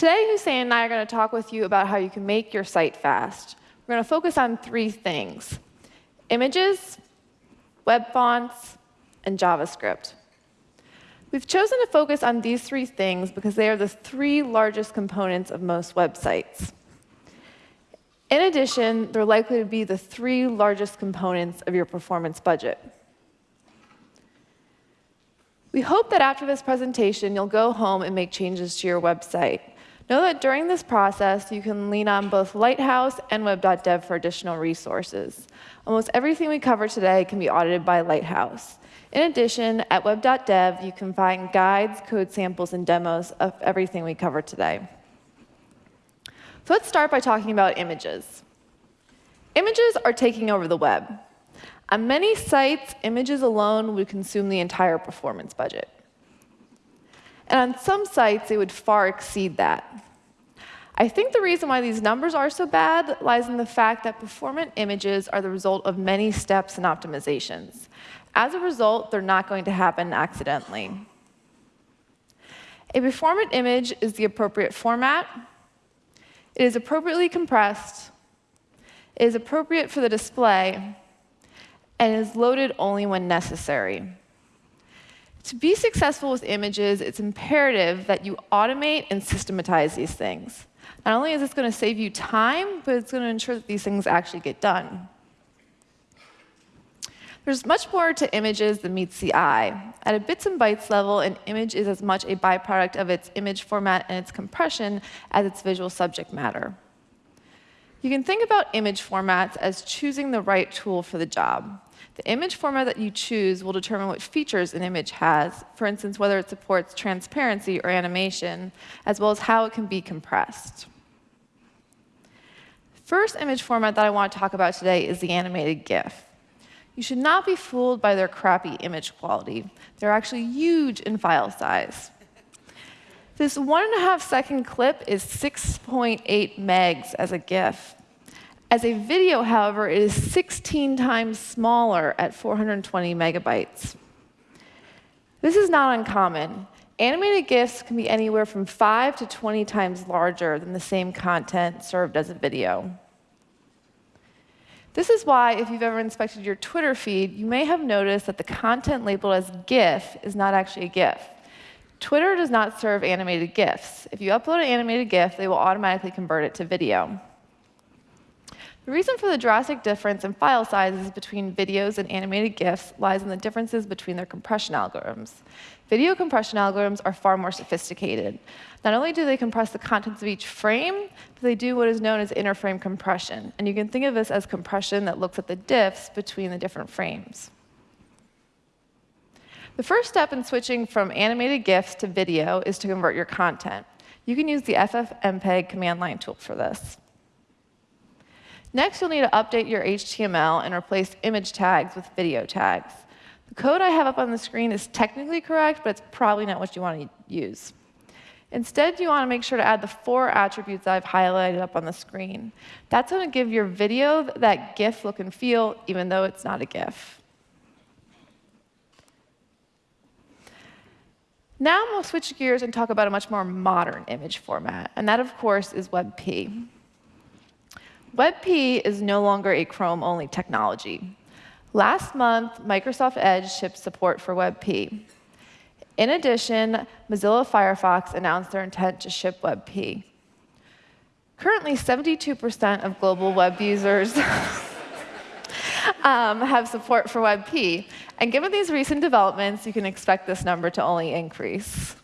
Today, Houssein and I are going to talk with you about how you can make your site fast. We're going to focus on three things, images, web fonts, and JavaScript. We've chosen to focus on these three things because they are the three largest components of most websites. In addition, they're likely to be the three largest components of your performance budget. We hope that after this presentation, you'll go home and make changes to your website. Know that during this process, you can lean on both Lighthouse and web.dev for additional resources. Almost everything we cover today can be audited by Lighthouse. In addition, at web.dev, you can find guides, code samples, and demos of everything we cover today. So let's start by talking about images. Images are taking over the web. On many sites, images alone would consume the entire performance budget. And on some sites, it would far exceed that. I think the reason why these numbers are so bad lies in the fact that performant images are the result of many steps and optimizations. As a result, they're not going to happen accidentally. A performant image is the appropriate format. It is appropriately compressed. It is appropriate for the display. And is loaded only when necessary. To be successful with images, it's imperative that you automate and systematize these things. Not only is this going to save you time, but it's going to ensure that these things actually get done. There's much more to images than meets the eye. At a bits and bytes level, an image is as much a byproduct of its image format and its compression as its visual subject matter. You can think about image formats as choosing the right tool for the job. The image format that you choose will determine what features an image has, for instance, whether it supports transparency or animation, as well as how it can be compressed. First image format that I want to talk about today is the animated GIF. You should not be fooled by their crappy image quality. They're actually huge in file size. This one and a half second clip is 6.8 megs as a GIF. As a video, however, it is 16 times smaller at 420 megabytes. This is not uncommon. Animated GIFs can be anywhere from 5 to 20 times larger than the same content served as a video. This is why, if you've ever inspected your Twitter feed, you may have noticed that the content labeled as GIF is not actually a GIF. Twitter does not serve animated GIFs. If you upload an animated GIF, they will automatically convert it to video. The reason for the drastic difference in file sizes between videos and animated GIFs lies in the differences between their compression algorithms. Video compression algorithms are far more sophisticated. Not only do they compress the contents of each frame, but they do what is known as interframe compression. And you can think of this as compression that looks at the diffs between the different frames. The first step in switching from animated GIFs to video is to convert your content. You can use the FFmpeg command line tool for this. Next, you'll need to update your HTML and replace image tags with video tags. The code I have up on the screen is technically correct, but it's probably not what you want to use. Instead, you want to make sure to add the four attributes I've highlighted up on the screen. That's going to give your video that GIF look and feel, even though it's not a GIF. Now we'll switch gears and talk about a much more modern image format, and that, of course, is WebP. WebP is no longer a Chrome-only technology. Last month, Microsoft Edge shipped support for WebP. In addition, Mozilla Firefox announced their intent to ship WebP. Currently, 72% of global web users um, have support for WebP. And given these recent developments, you can expect this number to only increase.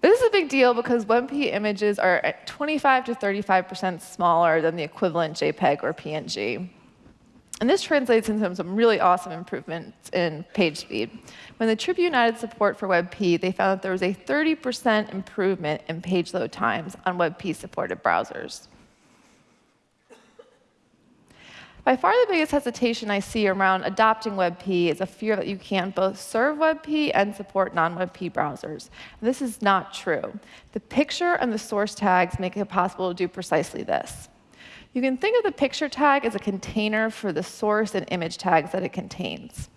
This is a big deal because WebP images are 25 to 35% smaller than the equivalent JPEG or PNG. And this translates into some really awesome improvements in page speed. When the Tribune added support for WebP, they found that there was a 30% improvement in page load times on WebP-supported browsers. By far the biggest hesitation I see around adopting WebP is a fear that you can't both serve WebP and support non-WebP browsers. This is not true. The picture and the source tags make it possible to do precisely this. You can think of the picture tag as a container for the source and image tags that it contains.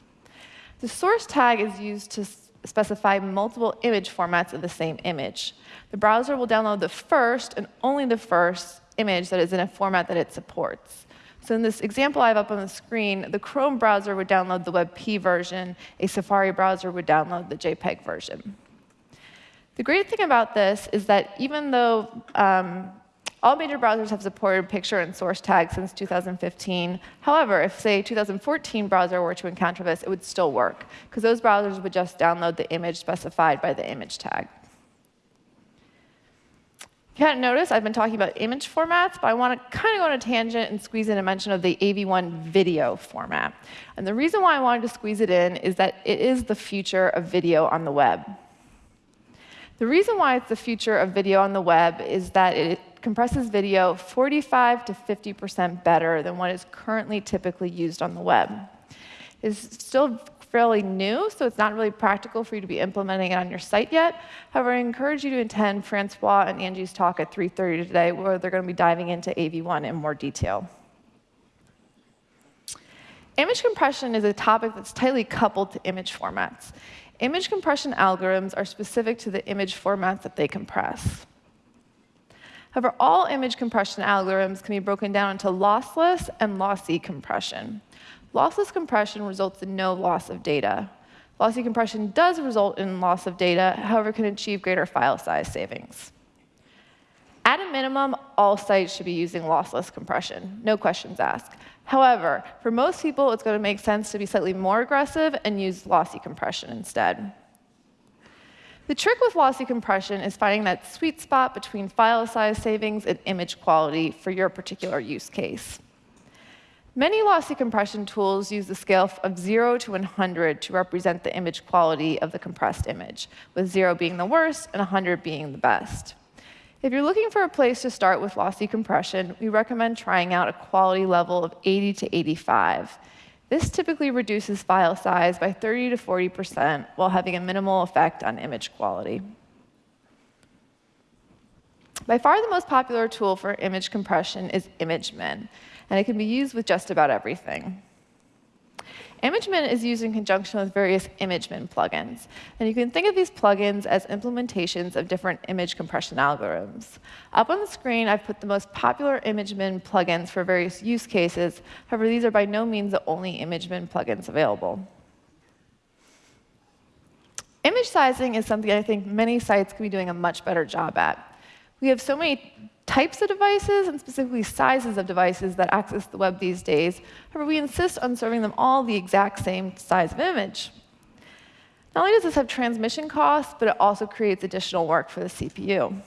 The source tag is used to specify multiple image formats of the same image. The browser will download the first and only the first image that is in a format that it supports. So in this example I have up on the screen, the Chrome browser would download the WebP version. A Safari browser would download the JPEG version. The great thing about this is that even though um, all major browsers have supported picture and source tags since 2015. However, if, say, 2014 browser were to encounter this, it would still work, because those browsers would just download the image specified by the image tag. Hadn't noticed, I've been talking about image formats, but I want to kind of go on a tangent and squeeze in a mention of the AV1 video format. And the reason why I wanted to squeeze it in is that it is the future of video on the web. The reason why it's the future of video on the web is that it compresses video 45 to 50% better than what is currently typically used on the web. It's still fairly new, so it's not really practical for you to be implementing it on your site yet. However, I encourage you to attend Francois and Angie's talk at 3.30 today, where they're going to be diving into AV1 in more detail. Image compression is a topic that's tightly coupled to image formats. Image compression algorithms are specific to the image formats that they compress. However, all image compression algorithms can be broken down into lossless and lossy compression. Lossless compression results in no loss of data. Lossy compression does result in loss of data, however, can achieve greater file size savings. At a minimum, all sites should be using lossless compression, no questions asked. However, for most people, it's going to make sense to be slightly more aggressive and use lossy compression instead. The trick with lossy compression is finding that sweet spot between file size savings and image quality for your particular use case. Many lossy compression tools use the scale of 0 to 100 to represent the image quality of the compressed image, with 0 being the worst and 100 being the best. If you're looking for a place to start with lossy compression, we recommend trying out a quality level of 80 to 85. This typically reduces file size by 30 to 40% while having a minimal effect on image quality. By far the most popular tool for image compression is ImageMin, and it can be used with just about everything. ImageMin is used in conjunction with various ImageMin plugins. And you can think of these plugins as implementations of different image compression algorithms. Up on the screen, I've put the most popular ImageMin plugins for various use cases. However, these are by no means the only ImageMin plugins available. Image sizing is something I think many sites could be doing a much better job at. We have so many types of devices and specifically sizes of devices that access the web these days. However, we insist on serving them all the exact same size of image. Not only does this have transmission costs, but it also creates additional work for the CPU.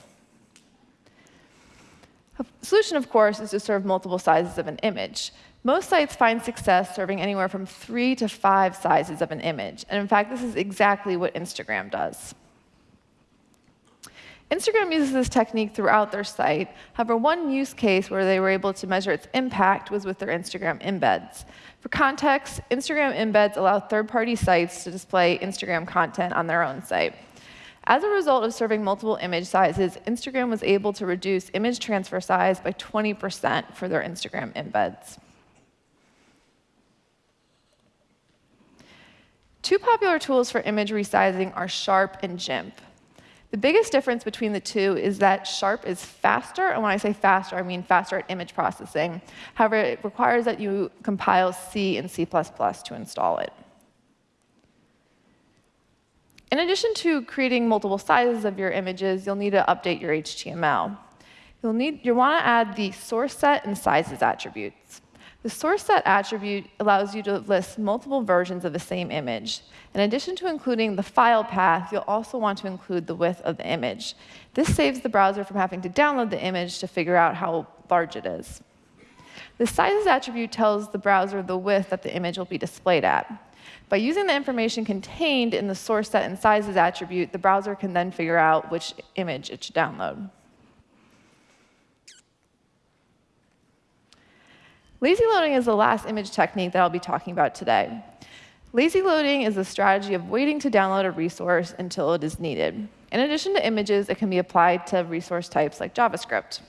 A solution, of course, is to serve multiple sizes of an image. Most sites find success serving anywhere from three to five sizes of an image. And in fact, this is exactly what Instagram does. Instagram uses this technique throughout their site. However, one use case where they were able to measure its impact was with their Instagram embeds. For context, Instagram embeds allow third-party sites to display Instagram content on their own site. As a result of serving multiple image sizes, Instagram was able to reduce image transfer size by 20% for their Instagram embeds. Two popular tools for image resizing are Sharp and GIMP. The biggest difference between the two is that Sharp is faster, and when I say faster, I mean faster at image processing. However, it requires that you compile C and C++ to install it. In addition to creating multiple sizes of your images, you'll need to update your HTML. You'll, need, you'll want to add the source set and sizes attributes. The source set attribute allows you to list multiple versions of the same image. In addition to including the file path, you'll also want to include the width of the image. This saves the browser from having to download the image to figure out how large it is. The sizes attribute tells the browser the width that the image will be displayed at. By using the information contained in the source set and sizes attribute, the browser can then figure out which image it should download. Lazy loading is the last image technique that I'll be talking about today. Lazy loading is a strategy of waiting to download a resource until it is needed. In addition to images, it can be applied to resource types like JavaScript.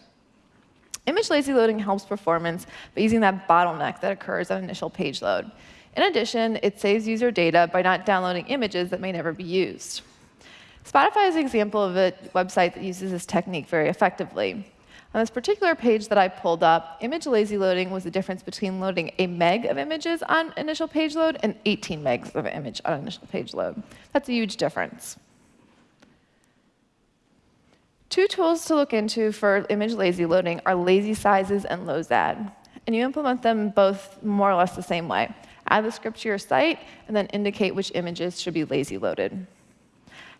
Image lazy loading helps performance by using that bottleneck that occurs on initial page load. In addition, it saves user data by not downloading images that may never be used. Spotify is an example of a website that uses this technique very effectively. On this particular page that I pulled up, image lazy loading was the difference between loading a meg of images on initial page load and 18 megs of image on initial page load. That's a huge difference. Two tools to look into for image lazy loading are lazy sizes and lozad. And you implement them both more or less the same way. Add the script to your site, and then indicate which images should be lazy loaded.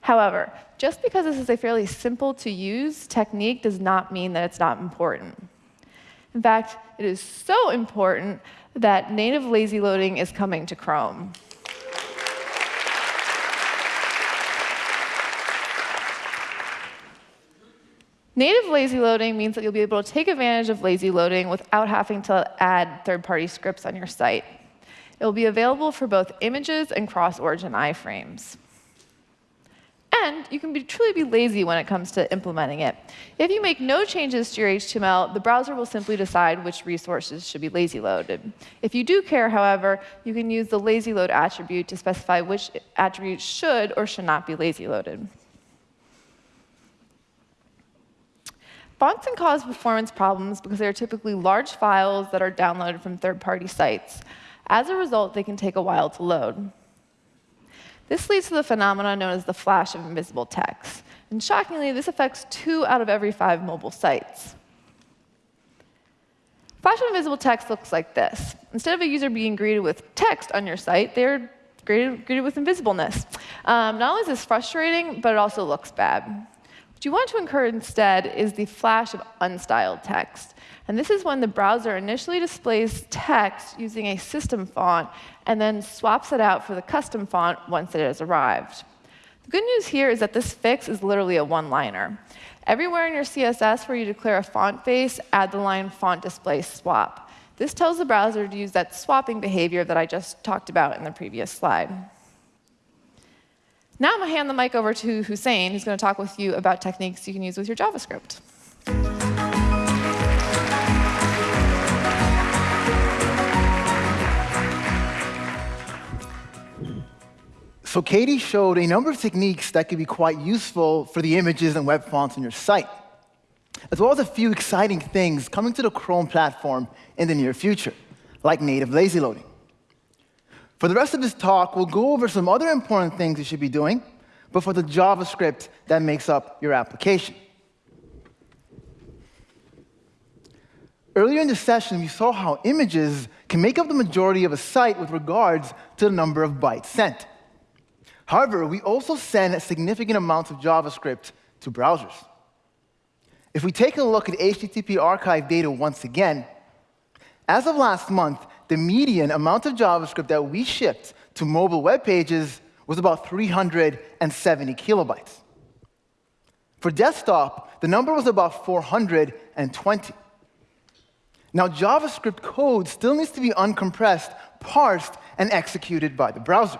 However, just because this is a fairly simple to use technique does not mean that it's not important. In fact, it is so important that native lazy loading is coming to Chrome. Native lazy loading means that you'll be able to take advantage of lazy loading without having to add third-party scripts on your site. It will be available for both images and cross-origin iframes. And you can be, truly be lazy when it comes to implementing it. If you make no changes to your HTML, the browser will simply decide which resources should be lazy loaded. If you do care, however, you can use the lazy load attribute to specify which attributes should or should not be lazy loaded. Fonts can cause performance problems because they are typically large files that are downloaded from third-party sites. As a result, they can take a while to load. This leads to the phenomenon known as the flash of invisible text. And shockingly, this affects two out of every five mobile sites. Flash of invisible text looks like this. Instead of a user being greeted with text on your site, they're greeted, greeted with invisibleness. Um, not only is this frustrating, but it also looks bad. What you want to incur instead is the flash of unstyled text. And this is when the browser initially displays text using a system font and then swaps it out for the custom font once it has arrived. The good news here is that this fix is literally a one-liner. Everywhere in your CSS where you declare a font face, add the line font display swap. This tells the browser to use that swapping behavior that I just talked about in the previous slide. Now I'm going to hand the mic over to Houssein, who's going to talk with you about techniques you can use with your JavaScript. So Katie showed a number of techniques that could be quite useful for the images and web fonts on your site, as well as a few exciting things coming to the Chrome platform in the near future, like native lazy loading. For the rest of this talk, we'll go over some other important things you should be doing, but for the JavaScript that makes up your application. Earlier in the session, we saw how images can make up the majority of a site with regards to the number of bytes sent. However, we also send significant amounts of JavaScript to browsers. If we take a look at HTTP archive data once again, as of last month, the median amount of JavaScript that we shipped to mobile web pages was about 370 kilobytes. For desktop, the number was about 420. Now, JavaScript code still needs to be uncompressed, parsed, and executed by the browser.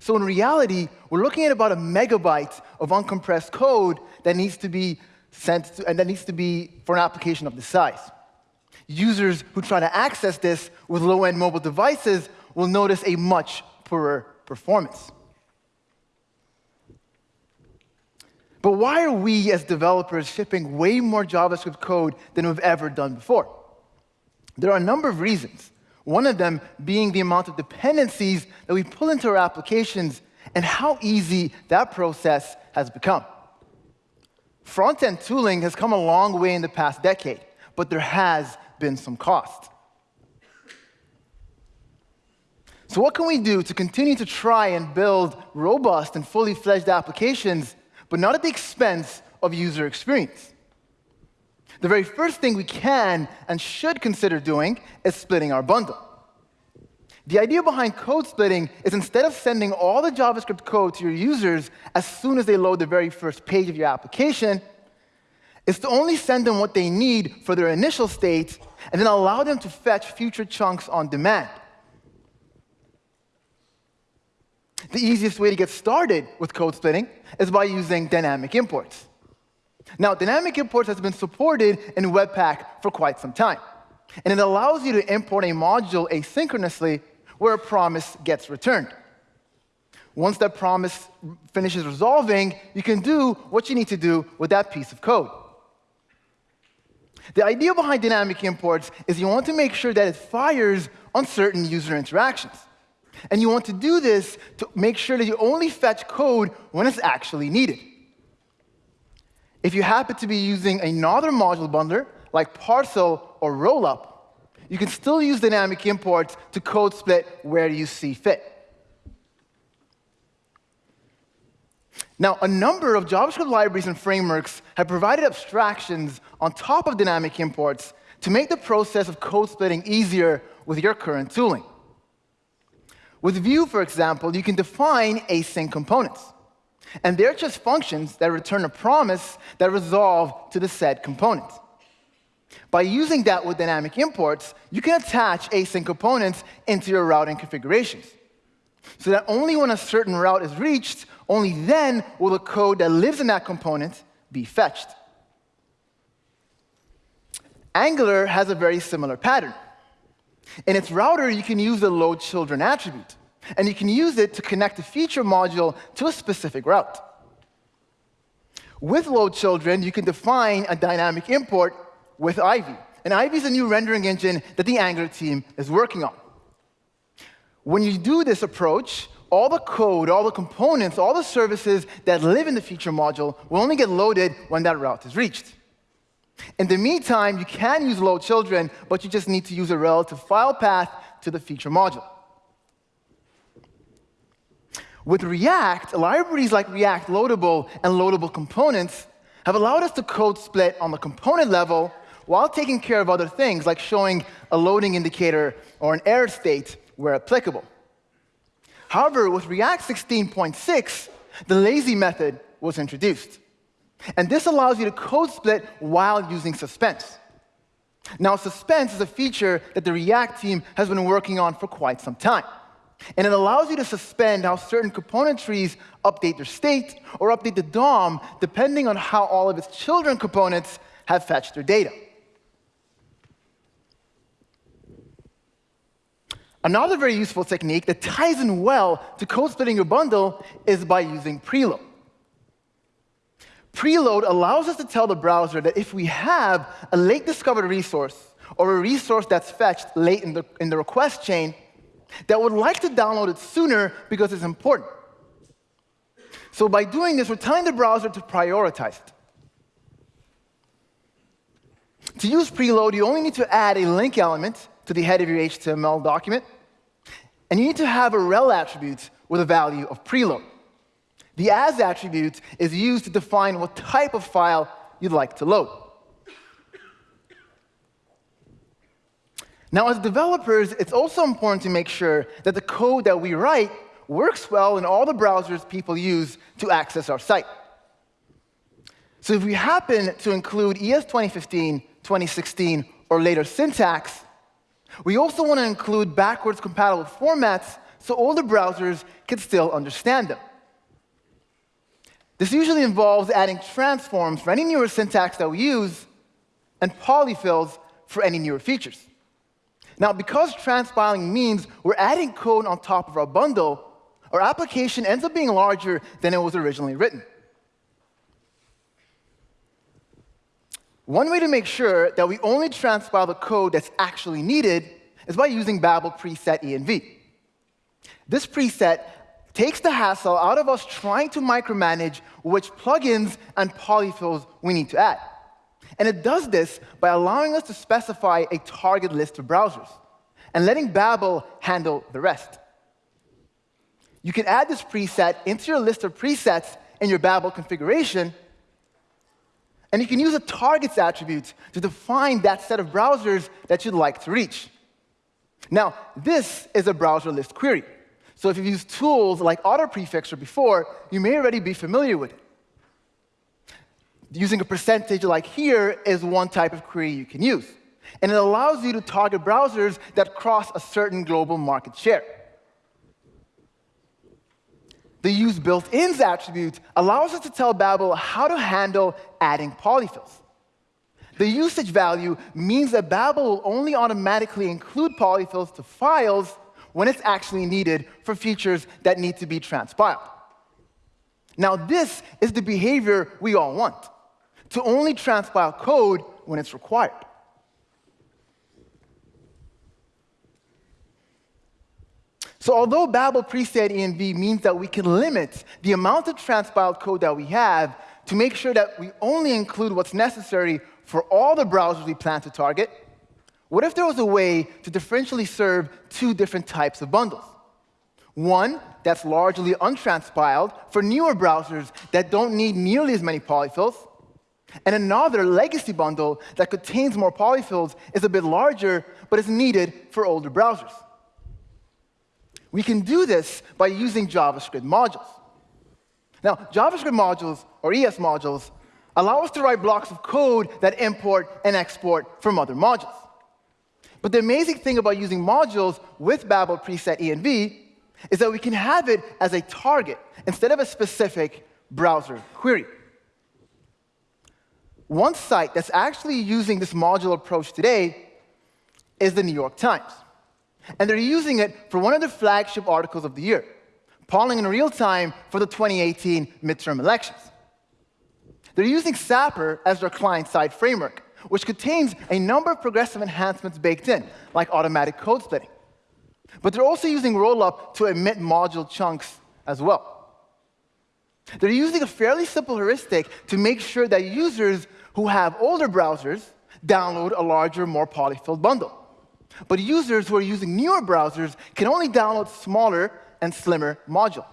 So in reality, we're looking at about a megabyte of uncompressed code that needs to be sent to, and that needs to be for an application of this size. Users who try to access this with low-end mobile devices will notice a much poorer performance. But why are we, as developers, shipping way more JavaScript code than we've ever done before? There are a number of reasons. One of them being the amount of dependencies that we pull into our applications and how easy that process has become. Front-end tooling has come a long way in the past decade, but there has been some cost. So what can we do to continue to try and build robust and fully fledged applications, but not at the expense of user experience? the very first thing we can and should consider doing is splitting our bundle. The idea behind code splitting is instead of sending all the JavaScript code to your users as soon as they load the very first page of your application, is to only send them what they need for their initial state and then allow them to fetch future chunks on demand. The easiest way to get started with code splitting is by using dynamic imports. Now, dynamic imports has been supported in Webpack for quite some time. And it allows you to import a module asynchronously where a promise gets returned. Once that promise finishes resolving, you can do what you need to do with that piece of code. The idea behind dynamic imports is you want to make sure that it fires on certain user interactions. And you want to do this to make sure that you only fetch code when it's actually needed. If you happen to be using another module bundler, like parcel or rollup, you can still use dynamic imports to code split where you see fit. Now, a number of JavaScript libraries and frameworks have provided abstractions on top of dynamic imports to make the process of code splitting easier with your current tooling. With Vue, for example, you can define async components. And they're just functions that return a promise that resolve to the said component. By using that with dynamic imports, you can attach async components into your routing configurations. So that only when a certain route is reached, only then will the code that lives in that component be fetched. Angular has a very similar pattern. In its router, you can use the load children attribute, and you can use it to connect a feature module to a specific route. With load children, you can define a dynamic import with Ivy. And Ivy is a new rendering engine that the Angular team is working on. When you do this approach, all the code, all the components, all the services that live in the feature module will only get loaded when that route is reached. In the meantime, you can use load children, but you just need to use a relative file path to the feature module. With React, libraries like React Loadable and Loadable Components have allowed us to code split on the component level while taking care of other things like showing a loading indicator or an error state where applicable. However, with React 16.6, the lazy method was introduced. And this allows you to code split while using suspense. Now, suspense is a feature that the React team has been working on for quite some time. And it allows you to suspend how certain component trees update their state or update the DOM depending on how all of its children components have fetched their data. Another very useful technique that ties in well to code splitting your bundle is by using preload. Preload allows us to tell the browser that if we have a late discovered resource or a resource that's fetched late in the, in the request chain that would like to download it sooner because it's important. So by doing this, we're telling the browser to prioritize it. To use preload, you only need to add a link element to the head of your HTML document. And you need to have a rel attribute with a value of preload. The as attribute is used to define what type of file you'd like to load. Now, as developers, it's also important to make sure that the code that we write works well in all the browsers people use to access our site. So if we happen to include ES 2015, 2016, or later syntax, we also want to include backwards compatible formats so older browsers can still understand them. This usually involves adding transforms for any newer syntax that we use and polyfills for any newer features. Now, because transpiling means we're adding code on top of our bundle, our application ends up being larger than it was originally written. One way to make sure that we only transpile the code that's actually needed is by using Babel preset env. This preset takes the hassle out of us trying to micromanage which plugins and polyfills we need to add. And it does this by allowing us to specify a target list of browsers and letting Babel handle the rest. You can add this preset into your list of presets in your Babel configuration and you can use a targets attribute to define that set of browsers that you'd like to reach. Now, this is a browser list query. So if you've used tools like AutoPrefixer before, you may already be familiar with it. Using a percentage like here is one type of query you can use. And it allows you to target browsers that cross a certain global market share. The use built-ins attribute allows us to tell Babel how to handle adding polyfills. The usage value means that Babel will only automatically include polyfills to files when it's actually needed for features that need to be transpiled. Now, this is the behavior we all want, to only transpile code when it's required. So although Babel preset env means that we can limit the amount of transpiled code that we have to make sure that we only include what's necessary for all the browsers we plan to target, what if there was a way to differentially serve two different types of bundles? One that's largely untranspiled for newer browsers that don't need nearly as many polyfills, and another legacy bundle that contains more polyfills is a bit larger but is needed for older browsers. We can do this by using JavaScript modules. Now, JavaScript modules, or ES modules, allow us to write blocks of code that import and export from other modules. But the amazing thing about using modules with Babel preset env is that we can have it as a target instead of a specific browser query. One site that's actually using this module approach today is the New York Times. And they're using it for one of their flagship articles of the year, polling in real time for the 2018 midterm elections. They're using Sapper as their client-side framework, which contains a number of progressive enhancements baked in, like automatic code splitting. But they're also using Rollup to emit module chunks as well. They're using a fairly simple heuristic to make sure that users who have older browsers download a larger, more polyfilled bundle. But users who are using newer browsers can only download smaller and slimmer module.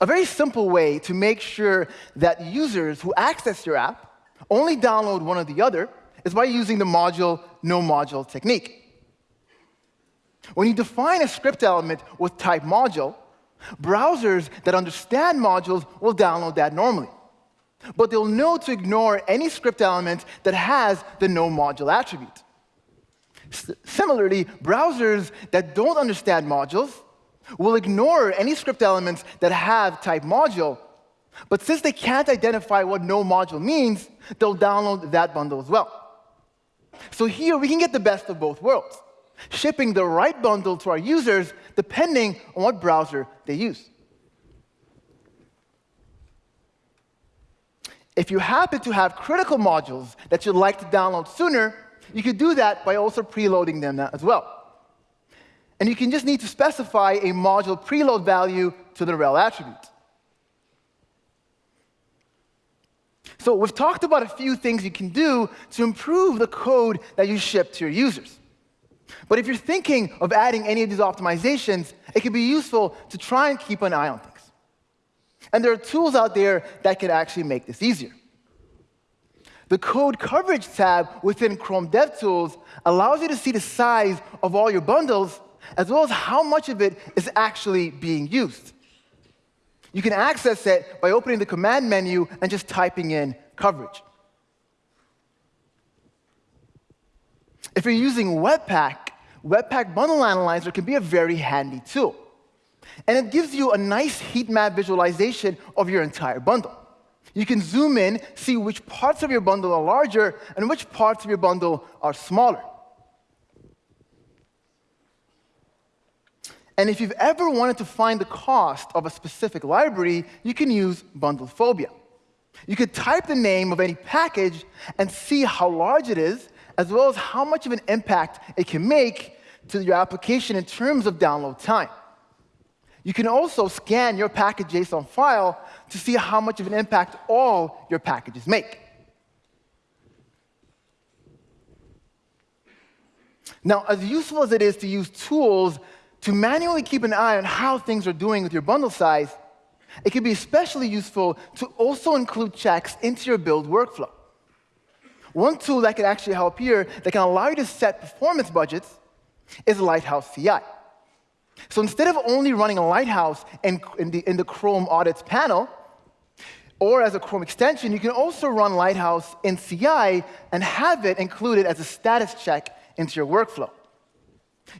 A very simple way to make sure that users who access your app only download one or the other is by using the module no module technique. When you define a script element with type module, browsers that understand modules will download that normally but they'll know to ignore any script element that has the no module attribute. S similarly, browsers that don't understand modules will ignore any script elements that have type module, but since they can't identify what no module means, they'll download that bundle as well. So here we can get the best of both worlds, shipping the right bundle to our users depending on what browser they use. If you happen to have critical modules that you'd like to download sooner, you could do that by also preloading them as well. And you can just need to specify a module preload value to the rel attribute. So we've talked about a few things you can do to improve the code that you ship to your users. But if you're thinking of adding any of these optimizations, it can be useful to try and keep an eye on things. And there are tools out there that can actually make this easier. The Code Coverage tab within Chrome DevTools allows you to see the size of all your bundles, as well as how much of it is actually being used. You can access it by opening the command menu and just typing in coverage. If you're using Webpack, Webpack Bundle Analyzer can be a very handy tool. And it gives you a nice heat map visualization of your entire bundle. You can zoom in, see which parts of your bundle are larger and which parts of your bundle are smaller. And if you've ever wanted to find the cost of a specific library, you can use Bundlephobia. You could type the name of any package and see how large it is, as well as how much of an impact it can make to your application in terms of download time. You can also scan your package JSON file to see how much of an impact all your packages make. Now, as useful as it is to use tools to manually keep an eye on how things are doing with your bundle size, it can be especially useful to also include checks into your build workflow. One tool that can actually help here that can allow you to set performance budgets is Lighthouse CI. So instead of only running a Lighthouse in, in, the, in the Chrome audits panel, or as a Chrome extension, you can also run Lighthouse in CI and have it included as a status check into your workflow.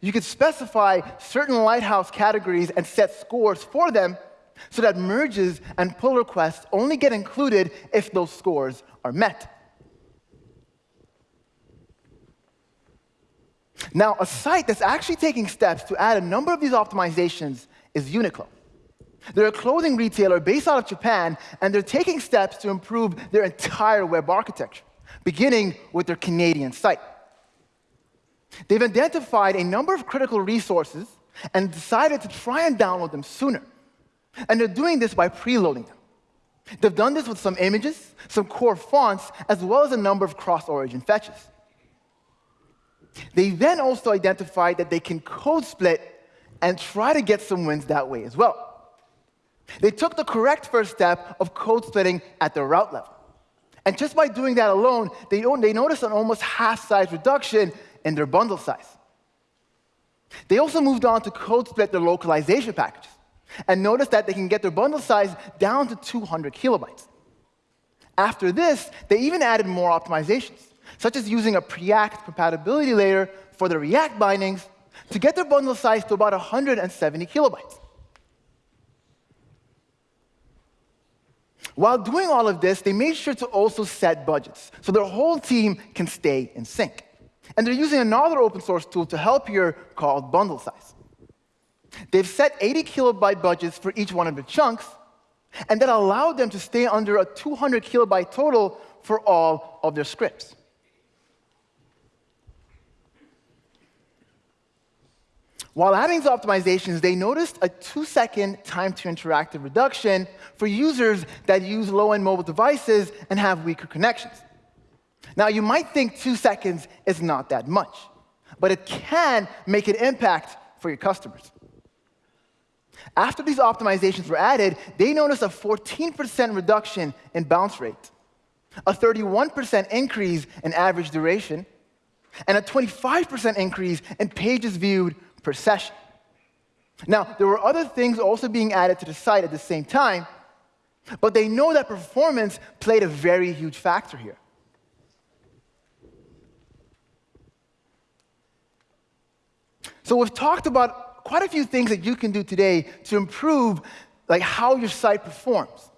You could specify certain Lighthouse categories and set scores for them so that merges and pull requests only get included if those scores are met. Now, a site that's actually taking steps to add a number of these optimizations is Uniqlo. They're a clothing retailer based out of Japan, and they're taking steps to improve their entire web architecture, beginning with their Canadian site. They've identified a number of critical resources and decided to try and download them sooner. And they're doing this by preloading them. They've done this with some images, some core fonts, as well as a number of cross-origin fetches. They then also identified that they can code split and try to get some wins that way as well. They took the correct first step of code splitting at the route level. And just by doing that alone, they, they noticed an almost half size reduction in their bundle size. They also moved on to code split their localization packages and noticed that they can get their bundle size down to 200 kilobytes. After this, they even added more optimizations, such as using a Preact compatibility layer for the React bindings to get their bundle size to about 170 kilobytes. While doing all of this, they made sure to also set budgets so their whole team can stay in sync. And they're using another open source tool to help here called bundle size. They've set 80 kilobyte budgets for each one of the chunks, and that allowed them to stay under a 200 kilobyte total for all of their scripts. While adding these optimizations, they noticed a two-second time to interactive reduction for users that use low-end mobile devices and have weaker connections. Now, you might think two seconds is not that much, but it can make an impact for your customers. After these optimizations were added, they noticed a 14% reduction in bounce rate, a 31% increase in average duration, and a 25% increase in pages viewed per. Now, there were other things also being added to the site at the same time, but they know that performance played a very huge factor here. So we've talked about quite a few things that you can do today to improve like how your site performs.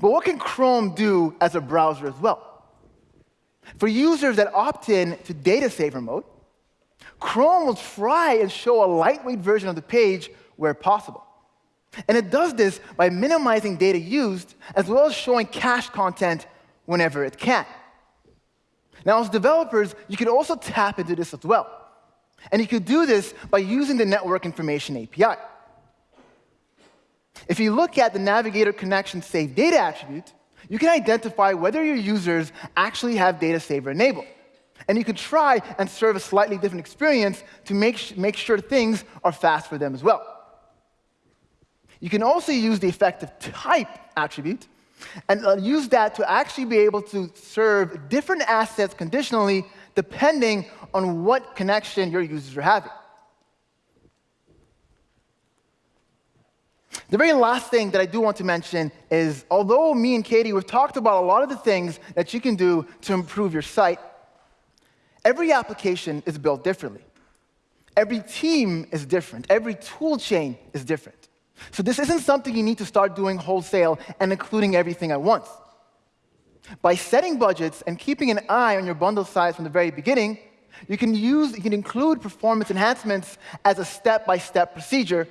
But what can Chrome do as a browser as well? For users that opt in to data saver mode, Chrome will try and show a lightweight version of the page where possible. And it does this by minimizing data used, as well as showing cached content whenever it can. Now, as developers, you could also tap into this as well. And you could do this by using the Network Information API. If you look at the Navigator Connection Save Data attribute, you can identify whether your users actually have data saver enabled. And you can try and serve a slightly different experience to make, make sure things are fast for them as well. You can also use the effective type attribute and uh, use that to actually be able to serve different assets conditionally depending on what connection your users are having. The very last thing that I do want to mention is although me and Katie, we've talked about a lot of the things that you can do to improve your site, Every application is built differently. Every team is different. Every tool chain is different. So this isn't something you need to start doing wholesale and including everything at once. By setting budgets and keeping an eye on your bundle size from the very beginning, you can use, you can include performance enhancements as a step-by-step -step procedure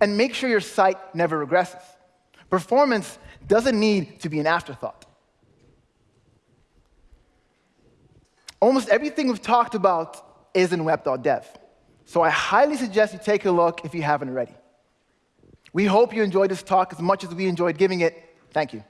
and make sure your site never regresses. Performance doesn't need to be an afterthought. Almost everything we've talked about is in web.dev. So I highly suggest you take a look if you haven't already. We hope you enjoyed this talk as much as we enjoyed giving it. Thank you.